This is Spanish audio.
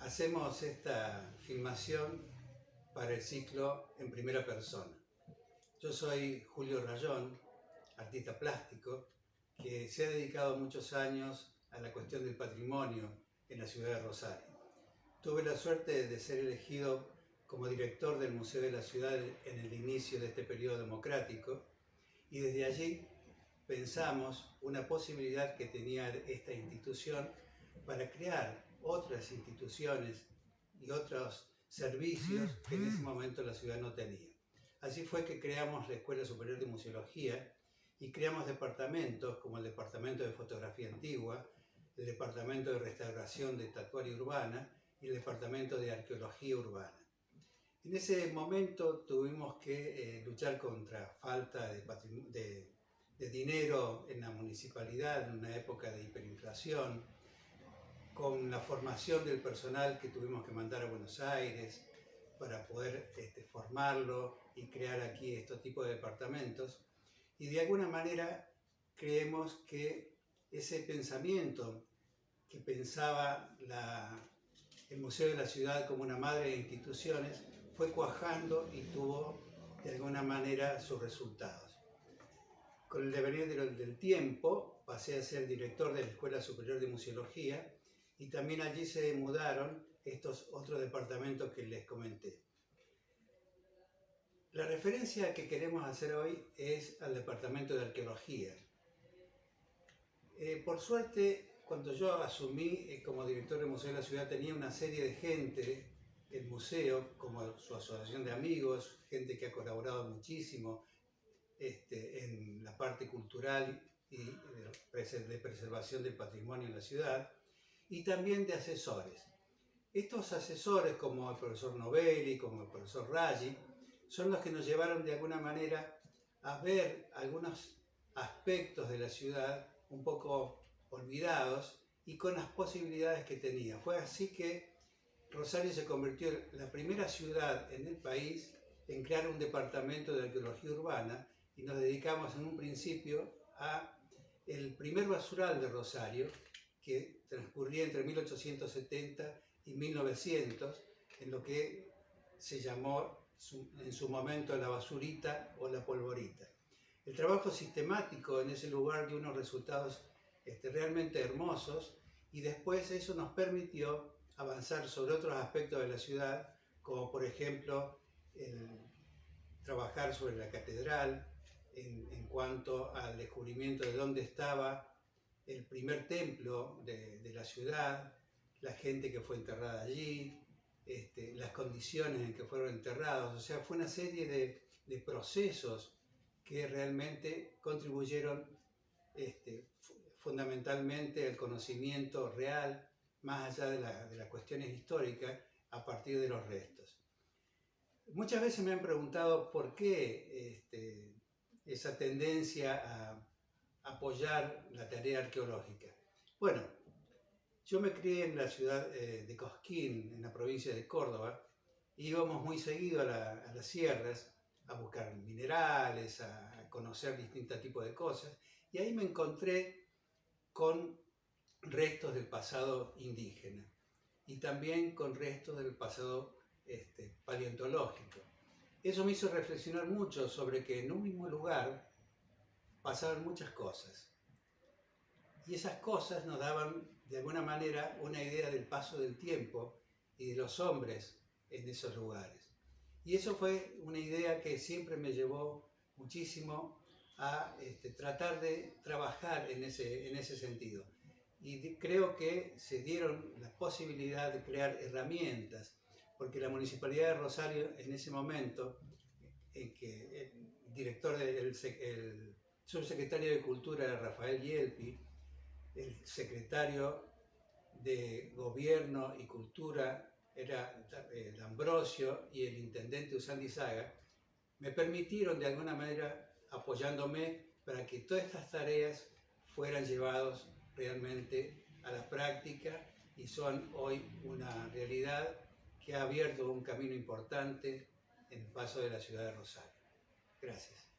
hacemos esta filmación para el ciclo en primera persona. Yo soy Julio Rayón, artista plástico, que se ha dedicado muchos años a la cuestión del patrimonio en la ciudad de Rosario. Tuve la suerte de ser elegido como director del Museo de la Ciudad en el inicio de este periodo democrático y desde allí pensamos una posibilidad que tenía esta institución para crear otras instituciones y otros servicios que en ese momento la ciudad no tenía. Así fue que creamos la Escuela Superior de Museología y creamos departamentos como el Departamento de Fotografía Antigua, el Departamento de Restauración de Tatuaria Urbana y el Departamento de Arqueología Urbana. En ese momento tuvimos que eh, luchar contra falta de, de, de dinero en la municipalidad, en una época de hiperinflación, con la formación del personal que tuvimos que mandar a Buenos Aires para poder este, formarlo y crear aquí estos tipos de departamentos. Y de alguna manera creemos que ese pensamiento que pensaba el Museo de la Ciudad como una madre de instituciones fue cuajando y tuvo de alguna manera sus resultados. Con el devenir del tiempo pasé a ser director de la Escuela Superior de Museología y también allí se mudaron estos otros departamentos que les comenté. La referencia que queremos hacer hoy es al departamento de arqueología. Eh, por suerte, cuando yo asumí eh, como director del Museo de la Ciudad tenía una serie de gente, el museo, como su asociación de amigos, gente que ha colaborado muchísimo este, en la parte cultural y de preservación del patrimonio en la ciudad, y también de asesores. Estos asesores, como el profesor Novelli, como el profesor Raggi, son los que nos llevaron de alguna manera a ver algunos aspectos de la ciudad un poco olvidados y con las posibilidades que tenía. Fue así que Rosario se convirtió en la primera ciudad en el país en crear un departamento de arqueología urbana y nos dedicamos en un principio a el primer basural de Rosario, que transcurría entre 1870 y 1900, en lo que se llamó en su momento la basurita o la polvorita. El trabajo sistemático en ese lugar dio unos resultados este, realmente hermosos y después eso nos permitió avanzar sobre otros aspectos de la ciudad, como por ejemplo trabajar sobre la catedral, en, en cuanto al descubrimiento de dónde estaba el primer templo de, la ciudad, la gente que fue enterrada allí, este, las condiciones en que fueron enterrados, o sea, fue una serie de, procesos que realmente contribuyeron este, fundamentalmente al conocimiento real, más allá de, las cuestiones históricas, a partir de los restos. Muchas veces me han preguntado por qué este, esa tendencia a apoyar la tarea arqueológica. Bueno, yo me crié en la ciudad eh, de Cosquín, en la provincia de Córdoba, y íbamos muy seguido a, las sierras a buscar minerales, a conocer distintos tipos de cosas, y ahí me encontré con restos del pasado indígena y también con restos del pasado este, paleontológico. Eso me hizo reflexionar mucho sobre que en un mismo lugar pasaban muchas cosas. Y esas cosas nos daban, de alguna manera, una idea del paso del tiempo y de los hombres en esos lugares. Y eso fue una idea que siempre me llevó muchísimo a este, tratar de trabajar en ese, en ese sentido. Y creo que se dieron la posibilidad de crear herramientas, porque la Municipalidad de Rosario en ese momento, en que el director del subsecretario de Cultura era Rafael Yelpi, el secretario de Gobierno y Cultura era eh, Ambrosio y el intendente Usandi Saga, me permitieron de alguna manera, apoyándome, para que todas estas tareas fueran llevadas realmente a la práctica y son hoy una realidad que ha abierto un camino importante en el paso de la ciudad de Rosario. Gracias.